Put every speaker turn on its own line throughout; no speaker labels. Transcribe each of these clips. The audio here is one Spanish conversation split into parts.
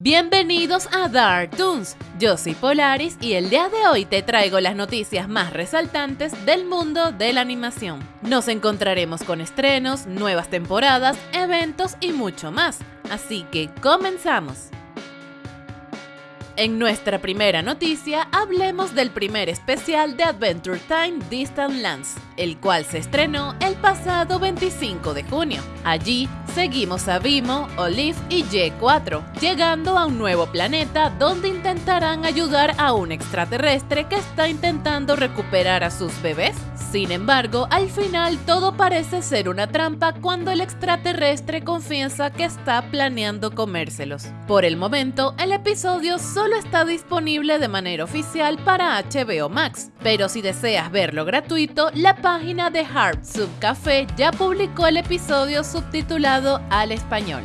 Bienvenidos a Dark Toons, yo soy Polaris y el día de hoy te traigo las noticias más resaltantes del mundo de la animación. Nos encontraremos con estrenos, nuevas temporadas, eventos y mucho más, así que comenzamos. En nuestra primera noticia hablemos del primer especial de Adventure Time Distant Lands, el cual se estrenó el pasado 25 de junio. Allí seguimos a Vimo, Olive y Y4, llegando a un nuevo planeta donde intentarán ayudar a un extraterrestre que está intentando recuperar a sus bebés. Sin embargo, al final todo parece ser una trampa cuando el extraterrestre confiesa que está planeando comérselos. Por el momento, el episodio solo está disponible de manera oficial para HBO Max, pero si deseas verlo gratuito, la página de Hard Sub Café ya publicó el episodio subtitulado al español.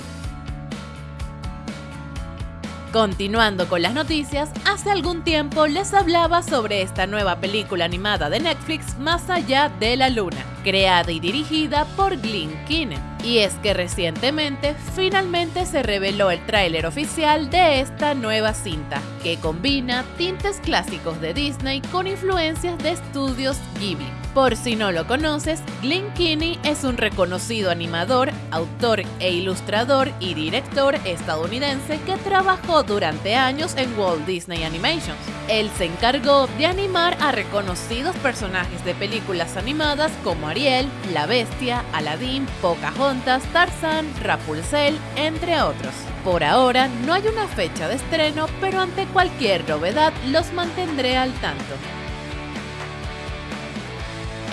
Continuando con las noticias, hace algún tiempo les hablaba sobre esta nueva película animada de Netflix Más allá de la luna, creada y dirigida por Glenn Keane. Y es que recientemente finalmente se reveló el tráiler oficial de esta nueva cinta, que combina tintes clásicos de Disney con influencias de estudios Ghibli. Por si no lo conoces, Glenn Keane es un reconocido animador, autor e ilustrador y director estadounidense que trabajó durante años en Walt Disney Animations. Él se encargó de animar a reconocidos personajes de películas animadas como Ariel, La Bestia, Aladdin, Pocahontas, Tarzan, Rapunzel, entre otros. Por ahora no hay una fecha de estreno, pero ante cualquier novedad los mantendré al tanto.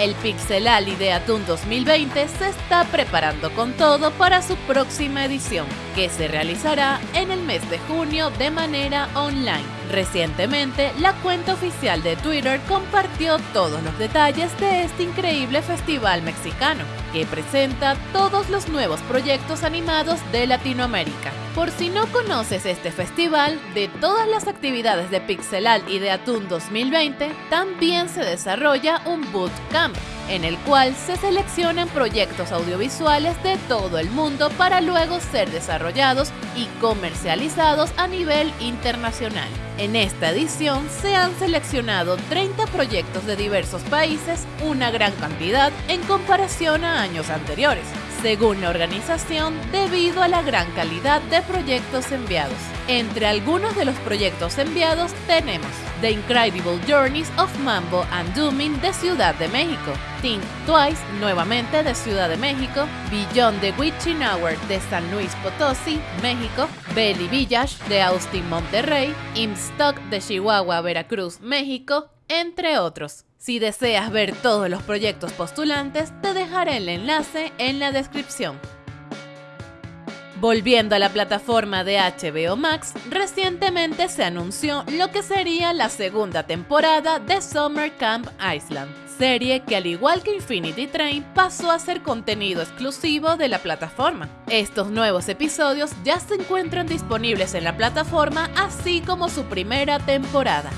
El Pixel Alley de Atún 2020 se está preparando con todo para su próxima edición, que se realizará en el mes de junio de manera online. Recientemente, la cuenta oficial de Twitter compartió todos los detalles de este increíble festival mexicano, que presenta todos los nuevos proyectos animados de Latinoamérica. Por si no conoces este festival, de todas las actividades de Pixelal y de Atún 2020, también se desarrolla un bootcamp, en el cual se seleccionan proyectos audiovisuales de todo el mundo para luego ser desarrollados y comercializados a nivel internacional. En esta edición se han seleccionado 30 proyectos de diversos países, una gran cantidad en comparación a años anteriores según la organización, debido a la gran calidad de proyectos enviados. Entre algunos de los proyectos enviados tenemos The Incredible Journeys of Mambo and Dooming de Ciudad de México, Think Twice, nuevamente de Ciudad de México, Beyond the Witching Hour de San Luis Potosí, México, Belly Village de Austin, Monterrey, Imstock de Chihuahua, Veracruz, México, entre otros. Si deseas ver todos los proyectos postulantes, te dejaré el enlace en la descripción. Volviendo a la plataforma de HBO Max, recientemente se anunció lo que sería la segunda temporada de Summer Camp Island, serie que al igual que Infinity Train pasó a ser contenido exclusivo de la plataforma. Estos nuevos episodios ya se encuentran disponibles en la plataforma así como su primera temporada.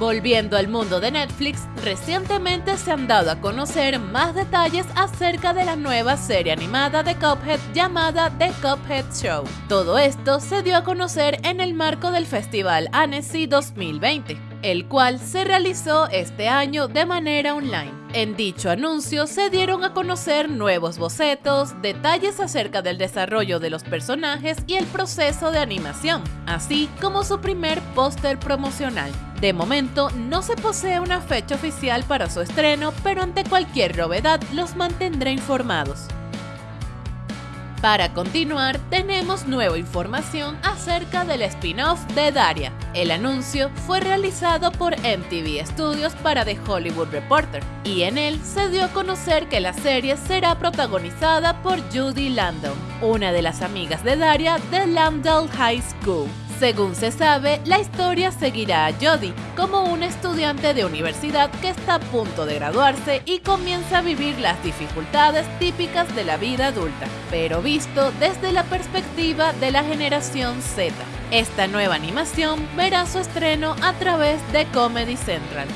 Volviendo al mundo de Netflix, recientemente se han dado a conocer más detalles acerca de la nueva serie animada de Cuphead llamada The Cuphead Show. Todo esto se dio a conocer en el marco del Festival Annecy 2020 el cual se realizó este año de manera online. En dicho anuncio se dieron a conocer nuevos bocetos, detalles acerca del desarrollo de los personajes y el proceso de animación, así como su primer póster promocional. De momento no se posee una fecha oficial para su estreno, pero ante cualquier novedad los mantendré informados. Para continuar, tenemos nueva información acerca del spin-off de Daria. El anuncio fue realizado por MTV Studios para The Hollywood Reporter, y en él se dio a conocer que la serie será protagonizada por Judy Landon, una de las amigas de Daria de Lambdale High School. Según se sabe, la historia seguirá a Jodie como una estudiante de universidad que está a punto de graduarse y comienza a vivir las dificultades típicas de la vida adulta, pero visto desde la perspectiva de la generación Z. Esta nueva animación verá su estreno a través de Comedy Central.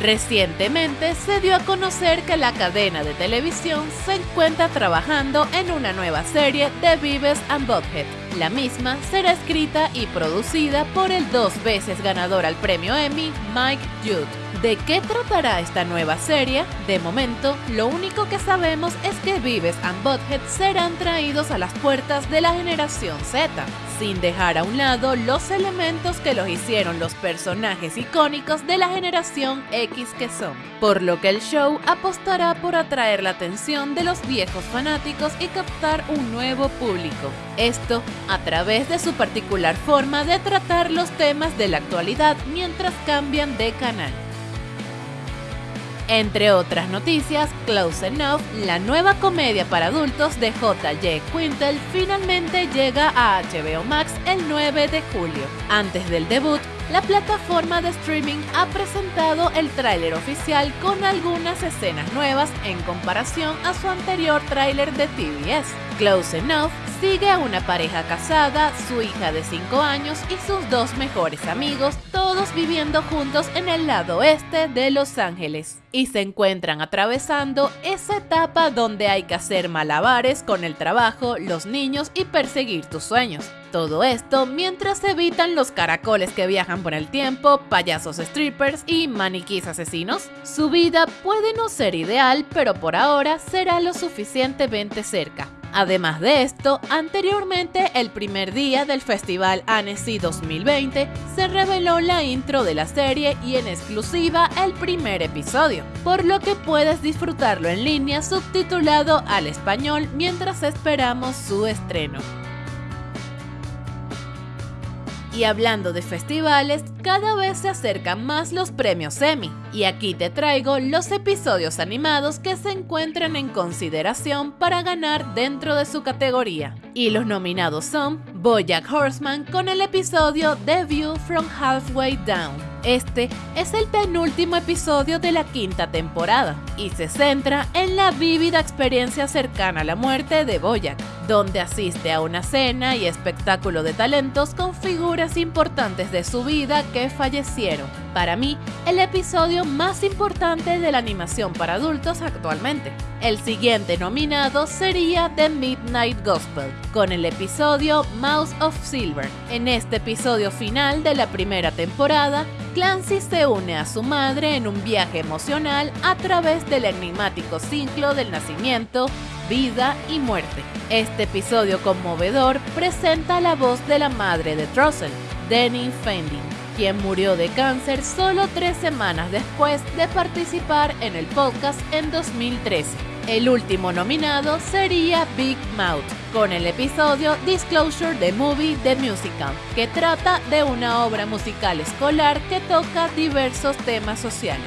Recientemente se dio a conocer que la cadena de televisión se encuentra trabajando en una nueva serie de Vives and. La misma será escrita y producida por el dos veces ganador al premio Emmy, Mike Judd. ¿De qué tratará esta nueva serie? De momento, lo único que sabemos es que Vives and serán traídos a las puertas de la generación Z, sin dejar a un lado los elementos que los hicieron los personajes icónicos de la generación X que son, por lo que el show apostará por atraer la atención de los viejos fanáticos y captar un nuevo público. Esto a través de su particular forma de tratar los temas de la actualidad mientras cambian de canal. Entre otras noticias, Close Enough, la nueva comedia para adultos de J.J. Quintel, finalmente llega a HBO Max el 9 de julio. Antes del debut, la plataforma de streaming ha presentado el tráiler oficial con algunas escenas nuevas en comparación a su anterior tráiler de TBS. Close Enough sigue a una pareja casada, su hija de 5 años y sus dos mejores amigos, todos viviendo juntos en el lado oeste de Los Ángeles. Y se encuentran atravesando esa etapa donde hay que hacer malabares con el trabajo, los niños y perseguir tus sueños. Todo esto mientras evitan los caracoles que viajan por el tiempo, payasos strippers y maniquís asesinos. Su vida puede no ser ideal, pero por ahora será lo suficientemente cerca. Además de esto, anteriormente el primer día del Festival Annecy 2020 se reveló la intro de la serie y en exclusiva el primer episodio, por lo que puedes disfrutarlo en línea subtitulado al español mientras esperamos su estreno. Y hablando de festivales, cada vez se acercan más los premios Emmy. Y aquí te traigo los episodios animados que se encuentran en consideración para ganar dentro de su categoría. Y los nominados son Bojack Horseman con el episodio View from Halfway Down, este es el penúltimo episodio de la quinta temporada y se centra en la vívida experiencia cercana a la muerte de Boyack, donde asiste a una cena y espectáculo de talentos con figuras importantes de su vida que fallecieron. Para mí, el episodio más importante de la animación para adultos actualmente. El siguiente nominado sería The Midnight Gospel, con el episodio Mouse of Silver. En este episodio final de la primera temporada, Clancy se une a su madre en un viaje emocional a través del enigmático ciclo del nacimiento, vida y muerte. Este episodio conmovedor presenta la voz de la madre de Trussell, Denny Fending, quien murió de cáncer solo tres semanas después de participar en el podcast en 2013. El último nominado sería Big Mouth, con el episodio Disclosure the Movie The Musical, que trata de una obra musical escolar que toca diversos temas sociales.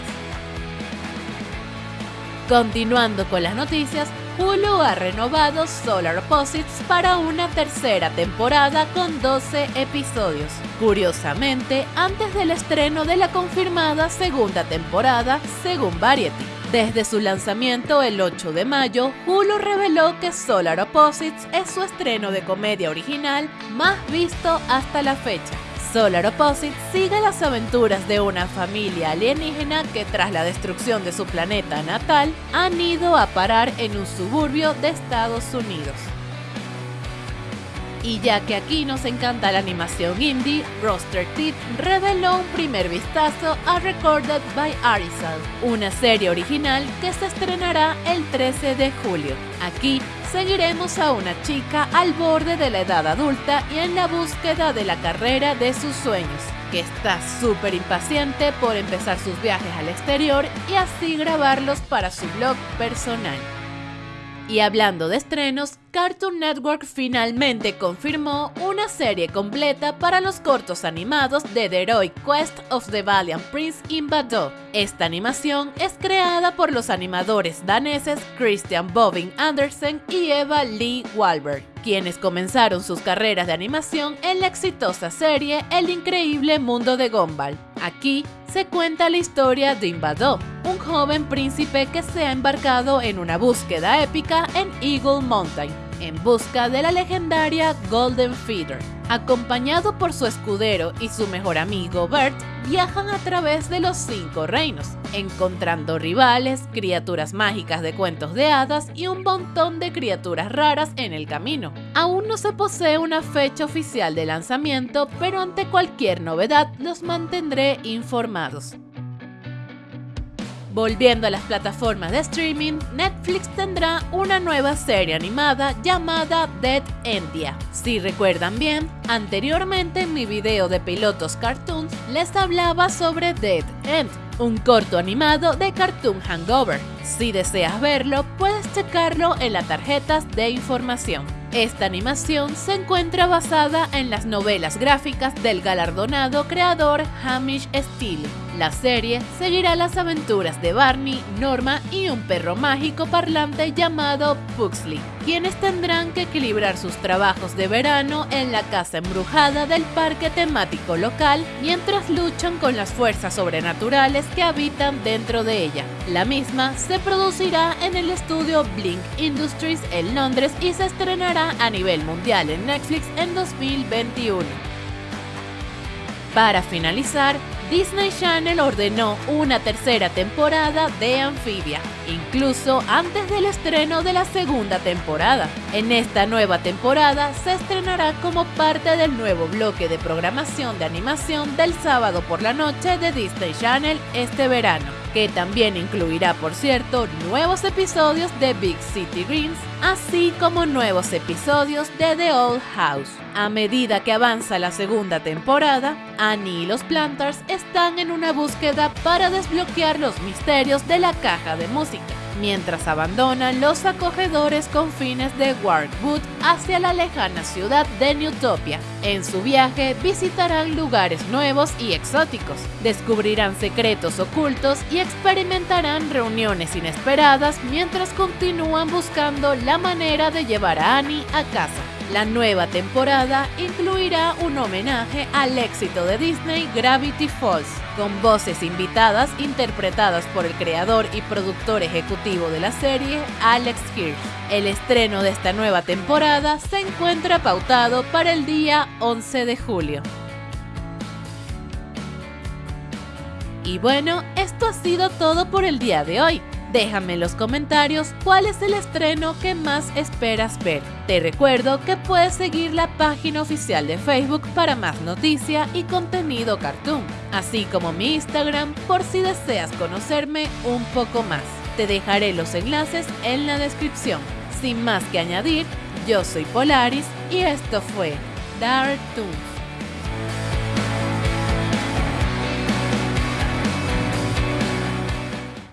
Continuando con las noticias, Hulu ha renovado Solar Opposites para una tercera temporada con 12 episodios. Curiosamente, antes del estreno de la confirmada segunda temporada, según Variety. Desde su lanzamiento el 8 de mayo, Hulu reveló que Solar Opposites es su estreno de comedia original más visto hasta la fecha. Solar Opposites sigue las aventuras de una familia alienígena que tras la destrucción de su planeta natal han ido a parar en un suburbio de Estados Unidos. Y ya que aquí nos encanta la animación indie, Roster Teeth reveló un primer vistazo a Recorded by Arizal, una serie original que se estrenará el 13 de julio. Aquí seguiremos a una chica al borde de la edad adulta y en la búsqueda de la carrera de sus sueños, que está súper impaciente por empezar sus viajes al exterior y así grabarlos para su blog personal. Y hablando de estrenos, Cartoon Network finalmente confirmó una serie completa para los cortos animados de The Heroic Quest of the Valiant Prince in. Esta animación es creada por los animadores daneses Christian Bobbin Andersen y Eva Lee Walberg, quienes comenzaron sus carreras de animación en la exitosa serie El increíble mundo de Gumball. Aquí se cuenta la historia de Imbadó, un joven príncipe que se ha embarcado en una búsqueda épica en Eagle Mountain, en busca de la legendaria Golden Feeder. Acompañado por su escudero y su mejor amigo Bert, viajan a través de los cinco reinos, encontrando rivales, criaturas mágicas de cuentos de hadas y un montón de criaturas raras en el camino. Aún no se posee una fecha oficial de lanzamiento, pero ante cualquier novedad los mantendré informados. Volviendo a las plataformas de streaming, Netflix tendrá una nueva serie animada llamada Dead Endia. Si recuerdan bien, anteriormente en mi video de pilotos cartoons les hablaba sobre Dead End, un corto animado de Cartoon Hangover. Si deseas verlo, puedes checarlo en las tarjetas de información. Esta animación se encuentra basada en las novelas gráficas del galardonado creador Hamish Steele. La serie seguirá las aventuras de Barney, Norma y un perro mágico parlante llamado Pugsley, quienes tendrán que equilibrar sus trabajos de verano en la casa embrujada del parque temático local mientras luchan con las fuerzas sobrenaturales que habitan dentro de ella. La misma se producirá en el estudio Blink Industries en Londres y se estrenará a nivel mundial en Netflix en 2021. Para finalizar, Disney Channel ordenó una tercera temporada de Amphibia, incluso antes del estreno de la segunda temporada. En esta nueva temporada se estrenará como parte del nuevo bloque de programación de animación del sábado por la noche de Disney Channel este verano que también incluirá, por cierto, nuevos episodios de Big City Greens, así como nuevos episodios de The Old House. A medida que avanza la segunda temporada, Annie y los Planters están en una búsqueda para desbloquear los misterios de la caja de música mientras abandonan los acogedores confines de Warwood hacia la lejana ciudad de Newtopia. En su viaje visitarán lugares nuevos y exóticos, descubrirán secretos ocultos y experimentarán reuniones inesperadas mientras continúan buscando la manera de llevar a Annie a casa. La nueva temporada incluirá un homenaje al éxito de Disney Gravity Falls, con voces invitadas interpretadas por el creador y productor ejecutivo de la serie, Alex Hirsch. El estreno de esta nueva temporada se encuentra pautado para el día 11 de julio. Y bueno, esto ha sido todo por el día de hoy. Déjame en los comentarios cuál es el estreno que más esperas ver. Te recuerdo que puedes seguir la página oficial de Facebook para más noticia y contenido cartoon, así como mi Instagram por si deseas conocerme un poco más. Te dejaré los enlaces en la descripción. Sin más que añadir, yo soy Polaris y esto fue Dark Toons.